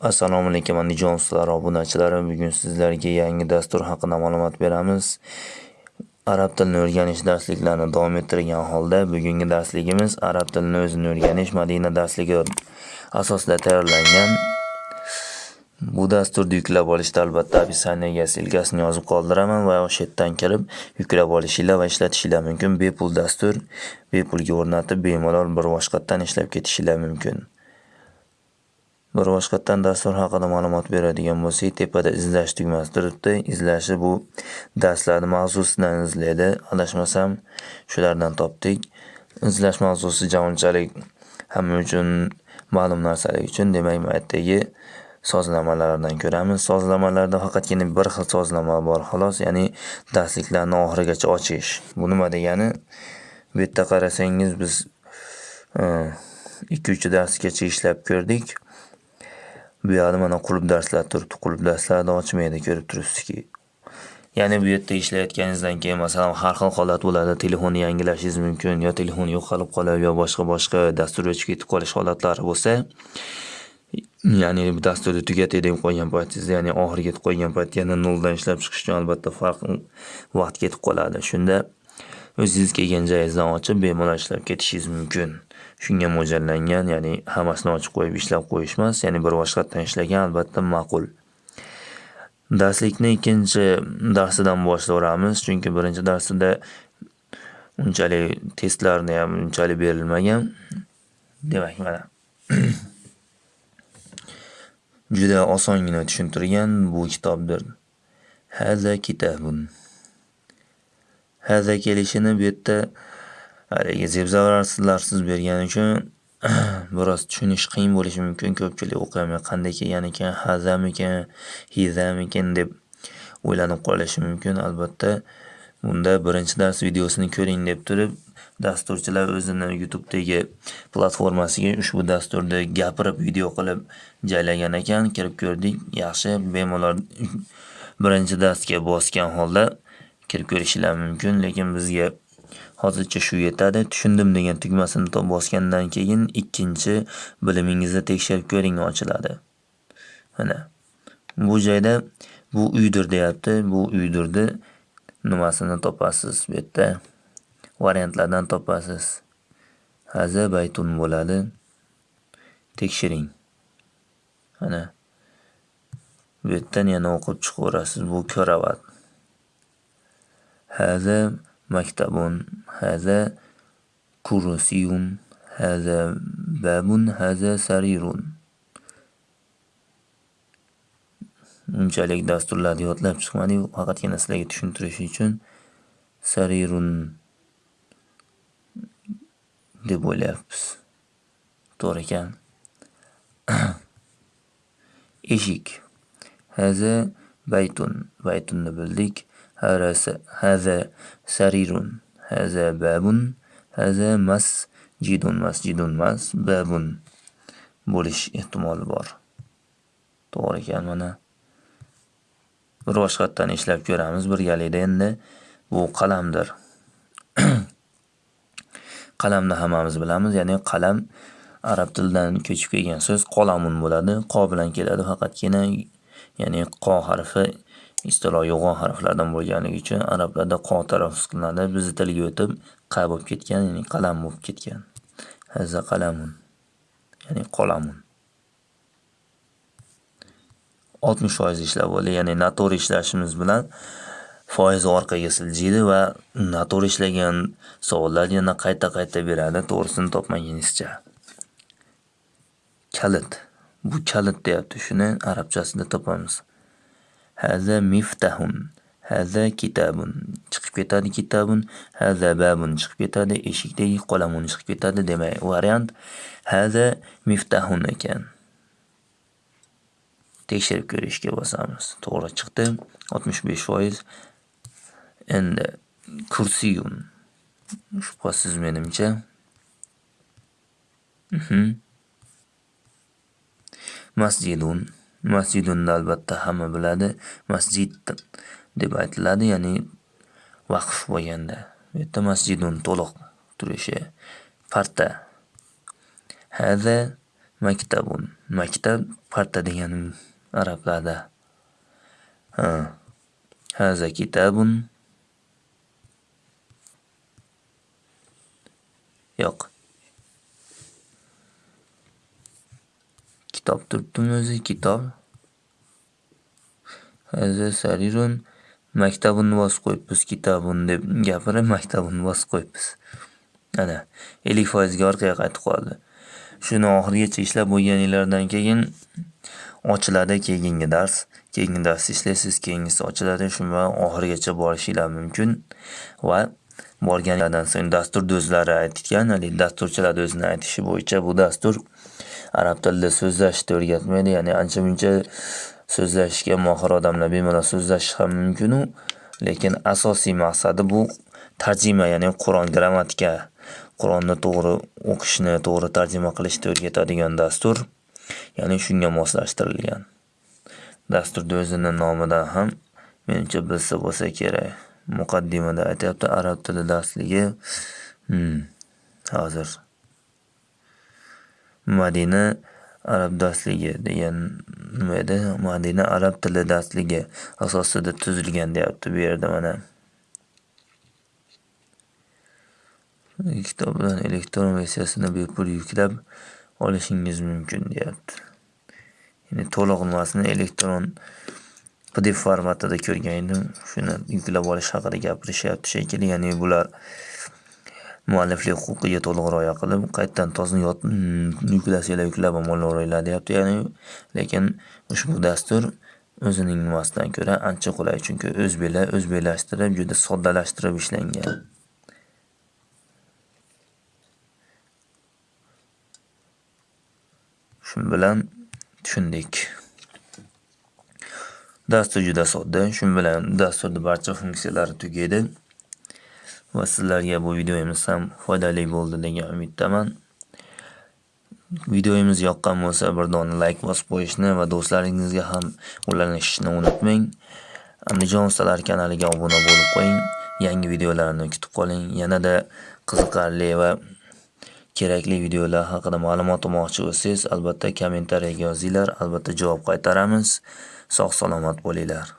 Assalomu alaykum andijon ustalari obunachilari bugun sizlarga yangi dastur haqida ma'lumot beramiz. Arab tilini o'rganish darsliklarini davom ettirgan holda bugungi darsligimiz arab tilini o'zini o'rganish madina darsligi asosida tayyorlangan. Bu dasturni yuklab olishda albatta описаниеga silkasini yozib qoldiraman va o'sha yerdan kirib yuklab olishinglar va ishlatishinglar mumkin. Bepul dastur bepulga o'rnatib bemalol bir boshqatdan ishlab ketishinglar mumkin. Bir boshqatdan dastur haqida ma'lumot beradigan bo'lsak tepada izlash tugmasi turibdi. Izlashi bu darslarni mavzusidan izlaydi adashmasam shulardan topdik. Izlash mavzusi unchalik hamma uchun ma'lum narsalar uchun demak bu yerdagi sozlamalardan ko'ramiz. Sozlamalarda faqatgina bir xil sozlama bor xolos ya'ni darsliklarni oxirigacha ochish. Bu nima degani? Bu yerda qarasangiz biz e, ikki uch darsgacha ishlab ko'rdik. Bu yoqda mana qulub darslar turibdi qulub darslarni ochmaydi ko'rib turibsizki. Ya'ni bu yerda ishlayotganingizdan keyin masalan har xil holat bo'ladi telefonni yangilashingiz mumkin yo telefon yo'qolib qolib yo boshqa boshqa dastur o'chib ketib qolish holatlari bo'lsa ya'ni bu dasturni tugatay deb qo'ygan paytingizda ya'ni oxiriga yetib qo'ygan paytda yana noldan ishlab chiqish uchun albatta farq vaqt ketib qoladi. Shunda o'zingiz kelgan joyingizdan ochib bemalol ishlab ketishingiz mumkin. Shunga mo'ljallangan ya'ni hammasini ochib qo'yib ishlab qo'yish emas ya'ni bir boshqatdan ishlagan albatta ma'qul. Darslikni ikkinchi darsidan boshlayveramiz chunki birinchi darsida unchalik testlarni ham unchalik berilmagan. Demak mana. Juda osongina tushuntirgan bu kitobdir. Haza kitabun. Haza kelishini bu yerda haligi zebzavarlarsiz bergani uchun biroz tushunish qiyin bo'lishi mumkin. Ko'pchilik o'qiyolmay qanday kelgan ekan hazamikan hizamikan deb o'ylanib qolishi mumkin. Albatta bunda birinchi dars videosini ko'ring deb turib dasturchilar o'zini Youtube'dagi platformasiga ushbu dasturni gapirib video qilib joylagan ekan. Kirib ko'rdik yaxshi bemalol birinchi darsga bosgan holda kirib ko'rishinglar mumkin lekin bizga hozircha shu yetadi. Tushundim degan tugmasini bosgandan keyin ikkinchi bilimingizni tekshirib ko'ring ochiladi. Mana bu joyda bu uydir deyapti. Bu uydirni nimasini topasiz bu yerda? Variantlardan topasiz. Haza baytun bo'ladi. Tekshiring. Mana bu yerdan yana o'qib chiqaverasiz. Bu ko'ravat. Haza maktabun haza كرسي haza babun haza sarirun unchalik dasturlarni yodlab chiqmadiyu faqatgina sizlarga tushuntirish uchun sarirun deb o'ylayapmiz. To'g'ri ekan. Eshik. Haza baytun. Baytunni bildik. هذا سرير هذا باب هذا masjidun masjidun emas babun bo'lish ehtimoli bor to'g'ri ekan mana bir boshqatdan ishlab ko'ramiz birgalikda endi bu qalamdir qalamni hammamiz bilamiz ya'ni qalam arab tilidan ko'chib kelgan so'z qolamun bo'ladi qo bilan keladi faqatgina ya'ni qo harfi Istilo yo'g'on harflardan bo'lganligi uchun arablarda qo talaffuz qilinadi bizni tilga o'tib qa bo'lib ketgan? Ya'ni qalam bo'lib ketgan. Haza qalamun. Ya'ni qolamun. Oltmish foiz ishlab bo'ldi ya'ni noto'g'ri ishlashimiz bilan foiz orqaga siljiydi va noto'g'ri ishlagan savollar yana qayta qayta beradi. To'g'risini topmagunizcha kalit. Bu kalit deyapti. Shuni arabchasida topamiz. Haza miftahun. Haza kitabun. Chiqib ketadi kitabun. Haza babun chiqib ketadi. Eshikdagi qolamun chiqib ketadi. Demak, variant haza miftahun ekan. Tekshirib ko'rishga bosamiz. To'g'ri chiqdi. 65%. Endi kursiyun. Shubhasiz menimcha. Masjidun. Masjidunni albatta hamma biladi. Masjid deb aytiladi, ya'ni vaqf bo'lganda. Bu yerda masjidun to'liq turishi. Parta. Haza Maktabun. Maktab parta degani arablarda. Ha. Haza kitabun. Yo'q. Kitob turibdimi o'zi? Kitob. Hozir sarirun. Maktabunni bosib qo'yibmiz. Kitabun deb gapirib, maktabunni bosib qo'yibmiz. Ana, ellik foizga orqaga qaytib qoldi. Shuni oxirigacha ishlab bo'lganinglardan keyin ochiladi keyingi dars. Keyingi darsni ishlaysiz, keyingisi ochiladi. Shu bilan oxirigacha borishinglar mumkin va borganlardan so'ng dasturni o'zlari aytgan, haligi dasturchilar o'zini aytishi bo'yicha bu dastur arab tilida so'zlashishni o'rgatmaydi. Ya'ni ancha-muncha so'zlashishga mohir odamlar bemalol so'zlashishi ham mumkinu, lekin asosiy maqsadi bu tarjima, ya'ni Qur'on grammatika, Qur'onni to'g'ri o'qishni, to'g'ri tarjima qilishni o'rgatadigan dastur. Ya'ni shunga moslashtirilgan. Dasturni o'zini nomidan ham menimcha bilsa bo'lsa kerak. Muqaddimada aytyapti arab tili darsligi. Hmm, hozir. Madina arab darsligi degan nima edi? Madina arab tili darsligi asosida tuzilgan deyapti bu yerda mana. Kitobdan elektron versiyasini bepul yuklab olishingiz mumkin deyapti. Ya'ni to'liq nimasini elektron PDF formatida ko'rgan edim. Shuni yuklab olish haqida gapirishyapti shekilli. Ya'ni bular mualliflik huquqiga to'liq rioya qilib, qaytadan tozni yuklasanglar hmm, yuklab ham deyapti. Ya'ni lekin ushbu dastur o'zining nimasidan ko'ra ancha qulay, chunki o'zbeklar o'zbeklashtirib, juda soddalashtirib ishlangan. Shu bilan tushundik. Dastur juda sodda. Shu bilan dasturning barcha funksiyalari tugaydi. Va sizlarga bu videomiz ham foydali bo'ldi degan umiddaman. Videomiz yoqqan bo'lsa bir dona like bosib qo'yishni va do'stlaringizga ham ulashishni unutmang. Andijon ustalar kanaliga obuna bo'lib qo'ying. Yangi videolarni kutib qoling. Yanada qiziqarli va kerakli videolar haqida ma'lumot olmoqchi bo'lsangiz, albatta kommentariyaga yozinglar, albatta javob qaytaramiz. Sog' salomat bo'linglar.